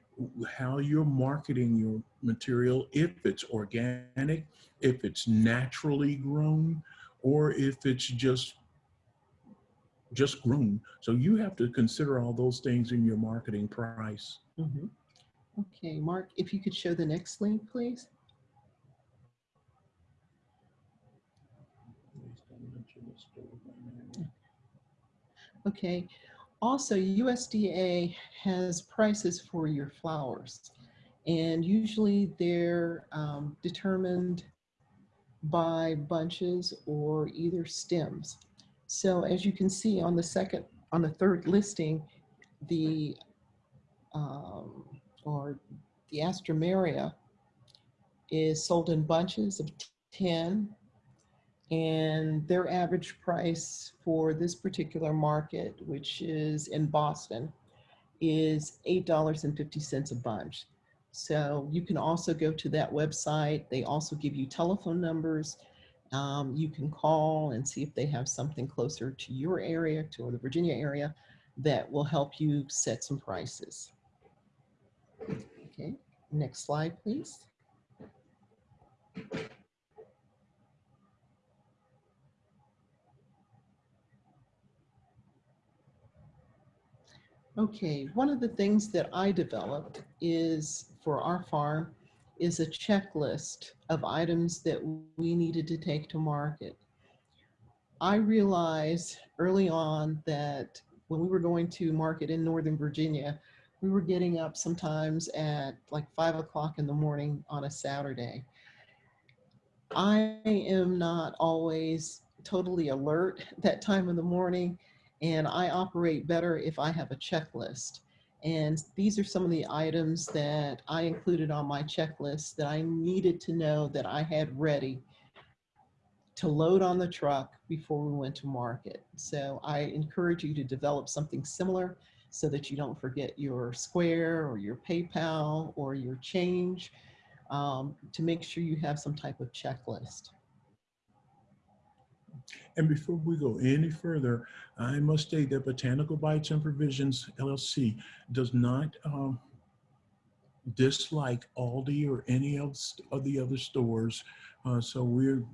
how you're marketing your material, if it's organic, if it's naturally grown, or if it's just just grown. So you have to consider all those things in your marketing price. Mhm. Okay, Mark, if you could show the next link, please. Okay. Also, USDA has prices for your flowers, and usually they're um, determined by bunches or either stems. So as you can see on the second, on the third listing, the um, or the Astromeria is sold in bunches of 10 and their average price for this particular market, which is in Boston, is $8.50 a bunch. So you can also go to that website. They also give you telephone numbers. Um, you can call and see if they have something closer to your area, to the Virginia area, that will help you set some prices. Okay, next slide, please. Okay, one of the things that I developed is for our farm is a checklist of items that we needed to take to market. I realized early on that when we were going to market in Northern Virginia, we were getting up sometimes at like five o'clock in the morning on a Saturday. I am not always totally alert that time of the morning and I operate better if I have a checklist. And these are some of the items that I included on my checklist that I needed to know that I had ready to load on the truck before we went to market. So I encourage you to develop something similar so that you don't forget your Square or your PayPal or your change um, to make sure you have some type of checklist. And before we go any further, I must state that Botanical Bites and Provisions LLC does not um, dislike Aldi or any of the other stores. Uh, So we're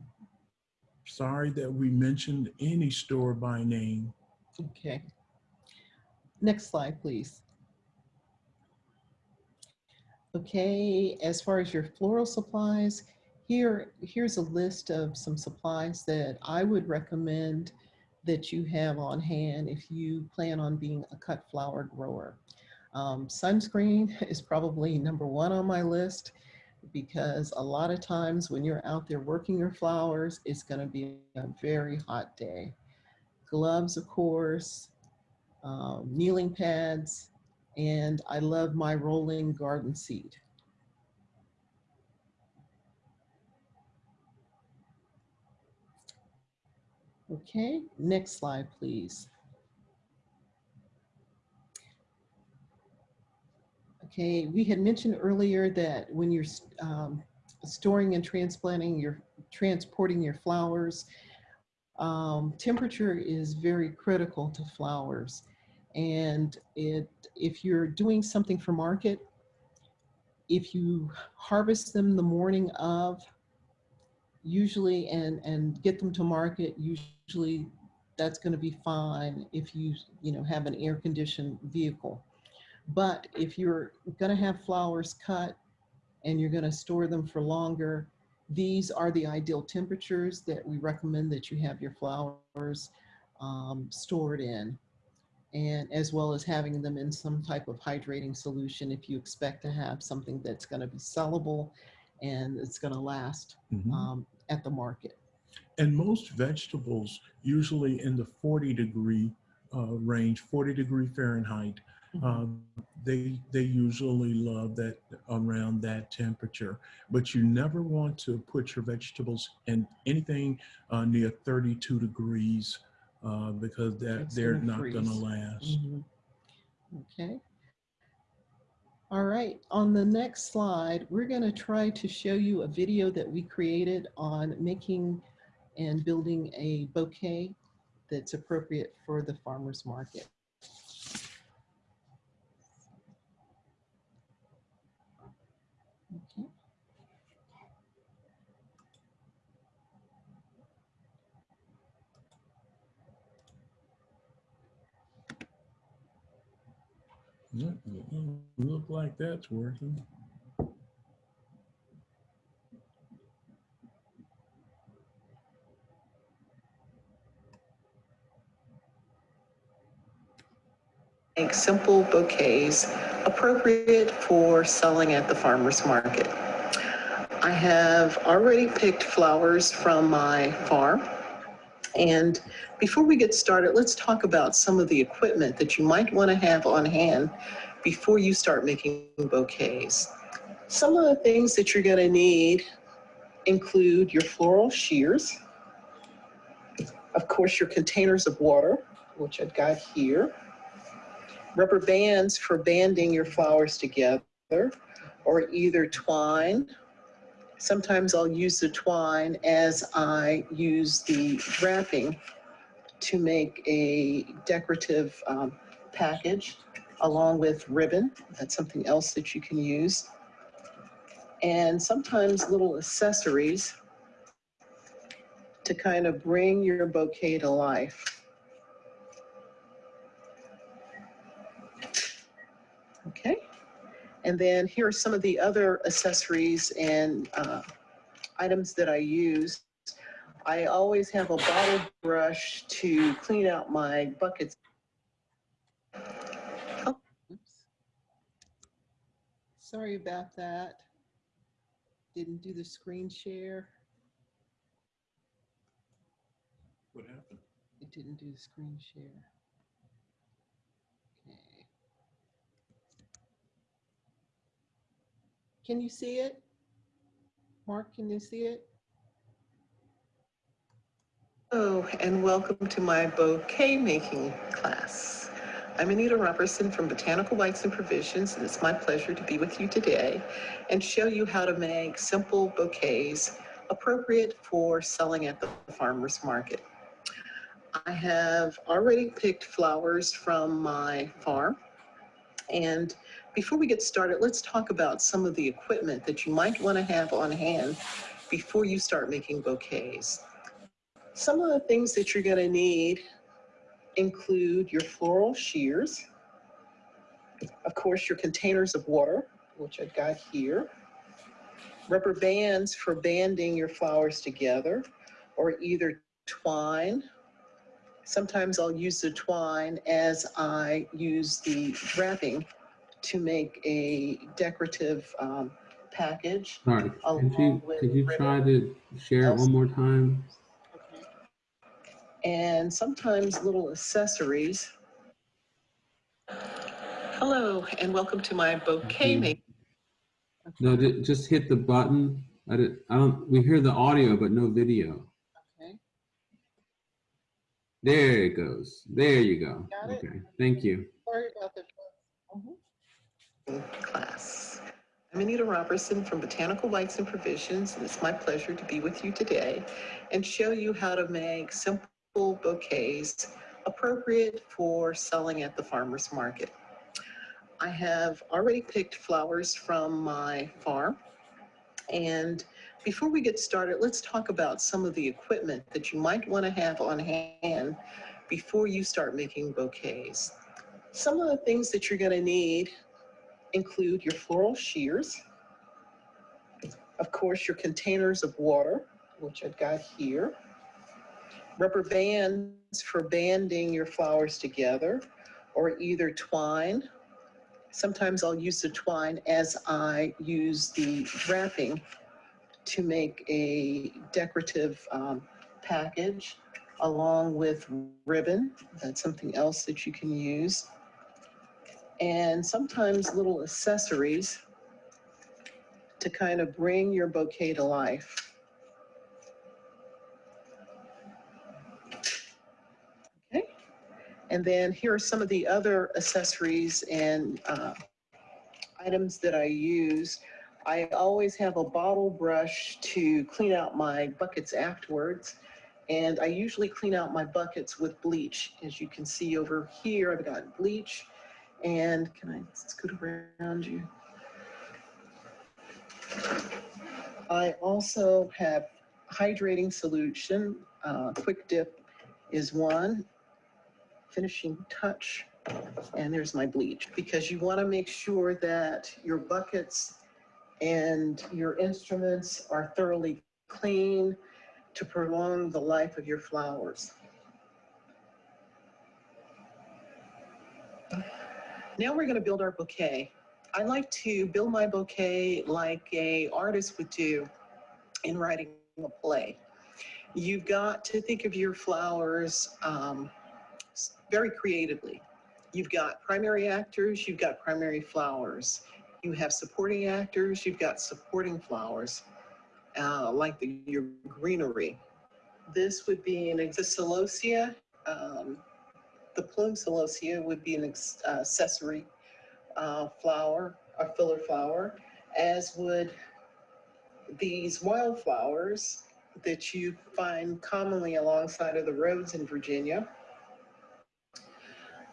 sorry that we mentioned any store by name. Okay. Next slide, please. Okay, as far as your floral supplies, here, here's a list of some supplies that I would recommend that you have on hand if you plan on being a cut flower grower. Um, sunscreen is probably number one on my list because a lot of times when you're out there working your flowers, it's gonna be a very hot day. Gloves, of course, um, kneeling pads, and I love my rolling garden seat. Okay, next slide, please. Okay, we had mentioned earlier that when you're um, storing and transplanting, your transporting your flowers, um, temperature is very critical to flowers. And it, if you're doing something for market, if you harvest them the morning of, usually, and, and get them to market, usually that's gonna be fine if you, you know, have an air conditioned vehicle. But if you're gonna have flowers cut and you're gonna store them for longer, these are the ideal temperatures that we recommend that you have your flowers um, stored in. And as well as having them in some type of hydrating solution if you expect to have something that's gonna be sellable and it's gonna last Mhm. um, at the market. And most vegetables, usually in the 40 degree uh, range, 40 degree Fahrenheit, uh, they they usually love that around that temperature. But you never want to put your vegetables in anything uh, near 32 degrees uh, because that It's they're not going to last. Mhm. Okay. All right, on the next slide, we're going to try to show you a video that we created on making and building a bouquet that's appropriate for the farmer's market. Look, look like that's working. Make simple bouquets appropriate for selling at the farmer's market. I have already picked flowers from my farm. And before we get started, let's talk about some of the equipment that you might want to have on hand before you start making bouquets. Some of the things that you're going to need include your floral shears, of course, your containers of water, which I've got here, rubber bands for banding your flowers together, or either twine. Sometimes I'll use the twine as I use the wrapping to make a decorative um, package along with ribbon. That's something else that you can use. And sometimes little accessories to kind of bring your bouquet to life. Okay. And then here are some of the other accessories and uh, items that I use. I always have a bottle brush to clean out my buckets. Oh, oops. Sorry about that. Didn't do the screen share. What happened? It didn't do the screen share. Can you see it? Mark, can you see it? Oh, and welcome to my bouquet making class. I'm Anita Robertson from Botanical Lights and Provisions, and it's my pleasure to be with you today and show you how to make simple bouquets appropriate for selling at the farmer's market. I have already picked flowers from my farm. And before we get started, let's talk about some of the equipment that you might want to have on hand before you start making bouquets. Some of the things that you're going to need include your floral shears, of course, your containers of water, which I've got here, rubber bands for banding your flowers together, or either twine Sometimes I'll use the twine as I use the wrapping to make a decorative um, package. Sorry, could you, with could you ribbon. try to share it one more time? And sometimes little accessories. Hello, and welcome to my bouquet you. making. No, just hit the button. I did, I don't, we hear the audio, but no video. Okay. There it goes. There you go. Got it? Okay, thank you. Class. I'm Anita Robertson from Botanical Lights and Provisions, and it's my pleasure to be with you today and show you how to make simple bouquets appropriate for selling at the farmer's market. I have already picked flowers from my farm. And before we get started, let's talk about some of the equipment that you might want to have on hand before you start making bouquets. Some of the things that you're going to need include your floral shears, of course, your containers of water, which I've got here, rubber bands for banding your flowers together, or either twine. Sometimes I'll use the twine as I use the wrapping to make a decorative um, package along with ribbon. That's something else that you can use. And sometimes little accessories to kind of bring your bouquet to life. Okay. And then here are some of the other accessories and uh, items that I use. I always have a bottle brush to clean out my buckets afterwards. And I usually clean out my buckets with bleach. As you can see over here, I've got bleach. And can I scoot around you? I also have hydrating solution. Uh, Quick Dip is one. Finishing touch. And there's my bleach. Because you want to make sure that your buckets and your instruments are thoroughly clean to prolong the life of your flowers. Now we're going to build our bouquet. I like to build my bouquet like a artist would do in writing a play. You've got to think of your flowers um, very creatively. You've got primary actors, you've got primary flowers. You have supporting actors, you've got supporting flowers, uh, like the, your greenery. This would be an exisolosia. Um, the plume celosia would be an uh, accessory uh, flower, a filler flower. as would these wildflowers that you find commonly alongside of the roads in Virginia.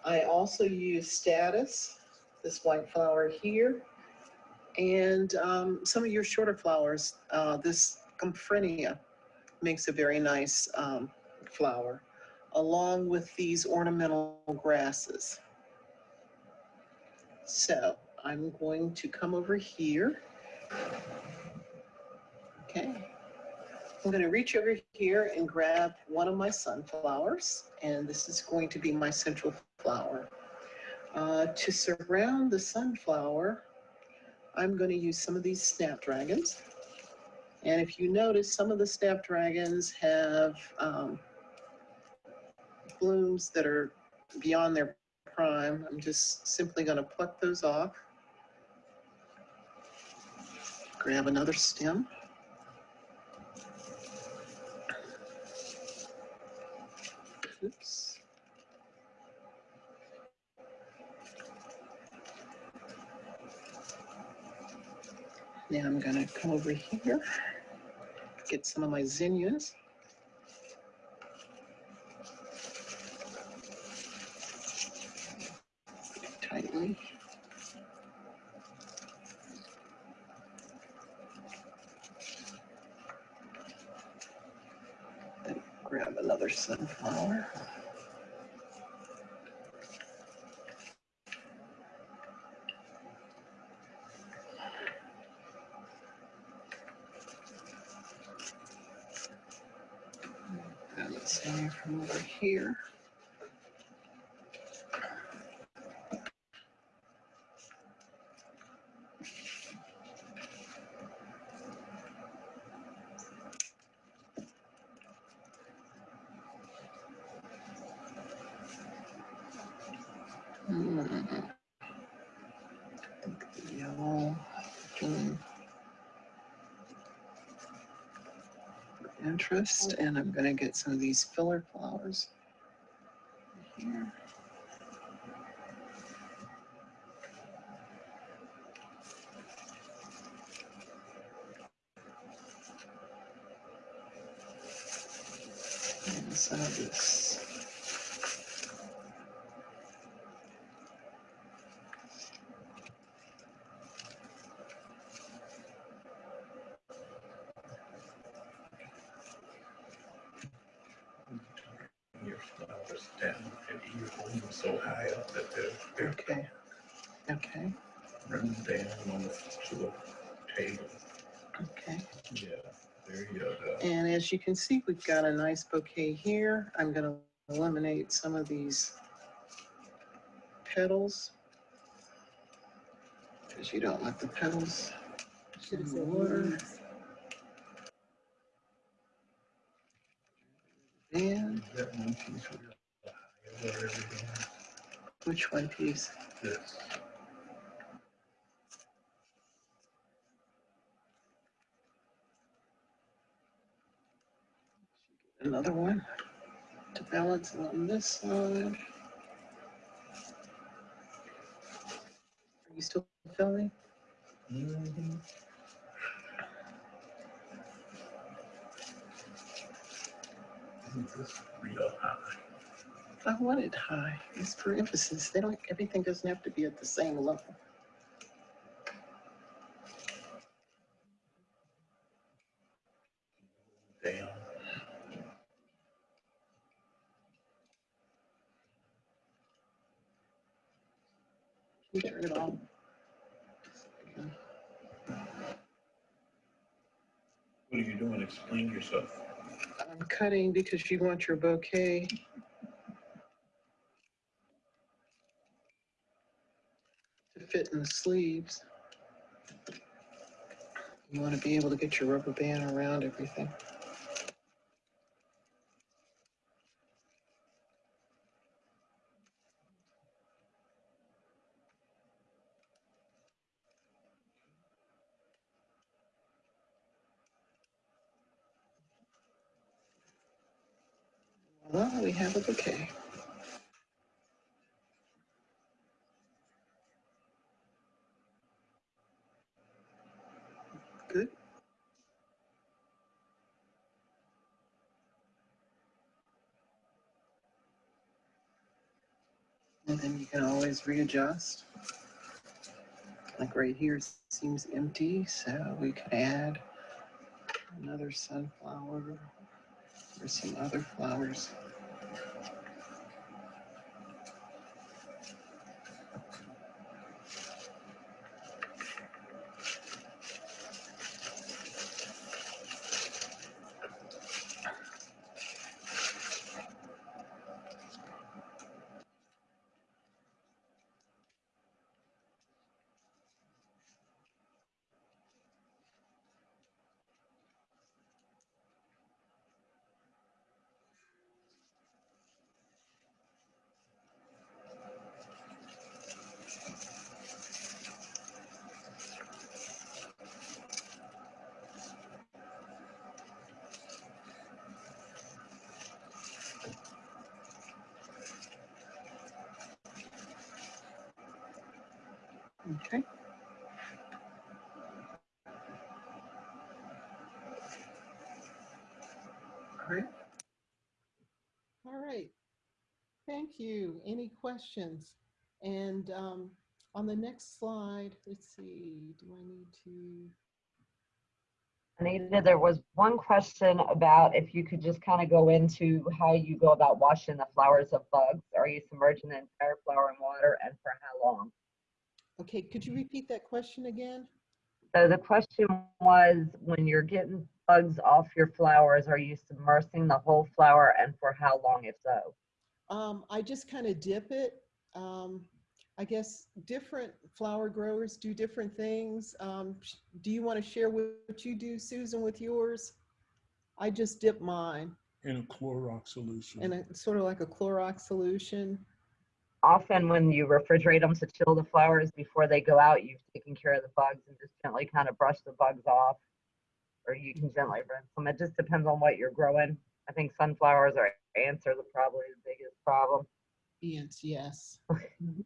I also use statice, this white flower here, and um, some of your shorter flowers. Uh, this Gomphrenia makes a very nice um, flower, along with these ornamental grasses. So I'm going to come over here. Okay. I'm going to reach over here and grab one of my sunflowers, and this is going to be my central flower. Uh, to surround the sunflower, I'm going to use some of these snapdragons. And if you notice, some of the snapdragons have um, blooms that are beyond their prime. I'm just simply going to pluck those off. Grab another stem. Oops. Now I'm gonna come over here, get some of my zinnias. Tightly. Then grab another sunflower. Grab it some from over here. Hmm. Yellow. hmm. Interest, and I'm gonna get some of these filler flowers. Here. And some of this. Your flowers down, and you hold them so high up that they're, they're Okay. Okay, running down on the, to the table. okay. Yeah, there you go. And as you can see, we've got a nice bouquet here. I'm gonna eliminate some of these petals. Because you don't want the petals in the water. And one piece real high which one piece? This. Another one to balance on this side. Are you still filming? Real high? I want it high. It's for emphasis. They don't, everything doesn't have to be at the same level. Down. You turn it on? What are you doing? Explain yourself. I'm cutting because you want your bouquet. To fit in the sleeves. You want to be able to get your rubber band around everything. Well, we have a bouquet. And then you can always readjust. Like right here seems empty, so we could add another sunflower or some other flowers. Okay. All right. All right. Thank you. Any questions? And um, on the next slide, let's see, do I need to? Anita, there was one question about if you could just kind of go into how you go about washing the flowers of bugs. Are you submerging the entire flower in water and for how long? Okay, could you repeat that question again? So the question was, when you're getting bugs off your flowers, are you submersing the whole flower and for how long if so? Um, I just kind of dip it. Um, I guess different flower growers do different things. Um, do you want to share what you do, Susan, with yours? I just dip mine In a Clorox solution. in a sort of like a Clorox solution. Often when you refrigerate them to chill the flowers before they go out, you've taken care of the bugs and just gently kind of brush the bugs off. Or you can gently rinse them. It just depends on what you're growing. I think sunflowers are ants are the probably the biggest problem. Yes, yes. Mhm.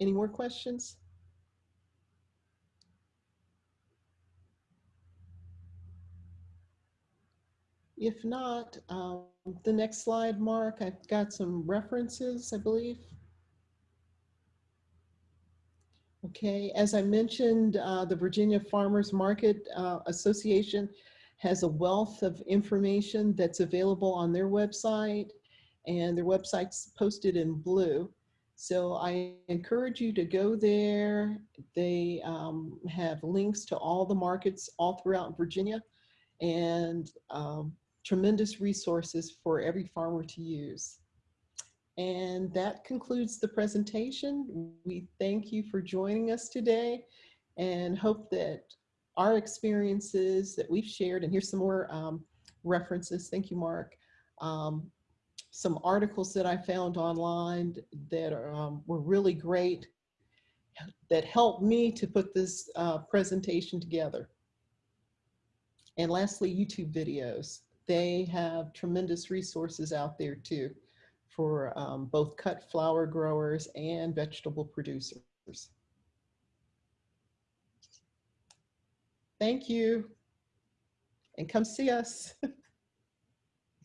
Any more questions? If not, um, the next slide, Mark, I've got some references, I believe. Okay, as I mentioned, uh, the Virginia Farmers Market uh, Association has a wealth of information that's available on their website and their website's posted in blue. So I encourage you to go there. They um, have links to all the markets all throughout Virginia and um, tremendous resources for every farmer to use. And that concludes the presentation. We thank you for joining us today and hope that our experiences that we've shared, and here's some more um, references. Thank you, Mark. Um, some articles that I found online that um, were really great that helped me to put this uh, presentation together. And lastly, YouTube videos. They have tremendous resources out there too for um, both cut flower growers and vegetable producers. Thank you. And come see us. Do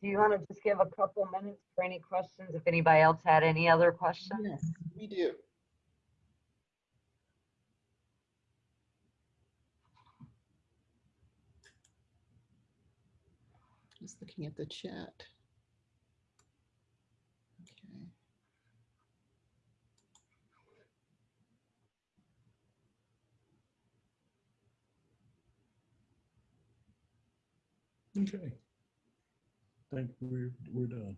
you want to just give a couple minutes for any questions? If anybody else had any other questions? Yes, we do. Just looking at the chat. Okay. Okay. Think we're, we're done.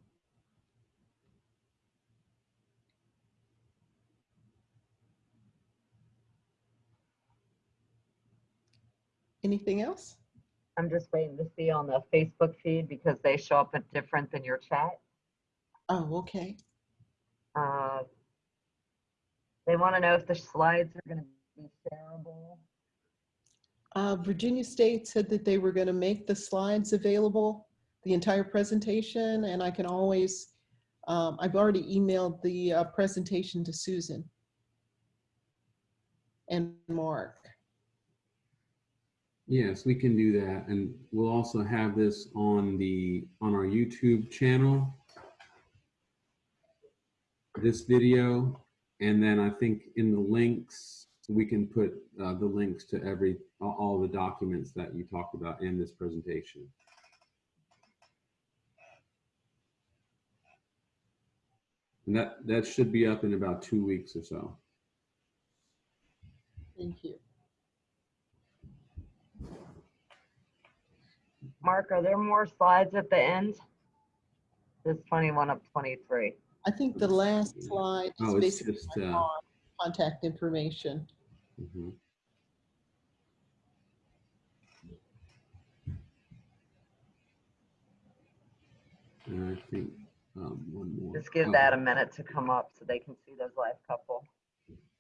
Anything else? I'm just waiting to see on the Facebook feed because they show up at different than your chat. Oh, okay. Uh, They want to know if the slides are going to be shareable. Uh, Virginia State said that they were going to make the slides available, the entire presentation, and I can always, um, I've already emailed the uh, presentation to Susan and Mark. Yes, we can do that. And we'll also have this on the, on our YouTube channel. this video, and then I think in the links, we can put uh, the links to every, all- all the documents that you talked about in this presentation. And that, that should be up in about two weeks or so. Thank you. Mark, are there more slides at the end? This 21 of 23. I think the last slide is Oh, basically just, uh, contact information. Mhm. And I think, um, one more. Just give that a minute to come up so they can see those last couple.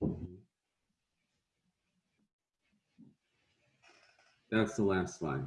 mhm. That's the last slide.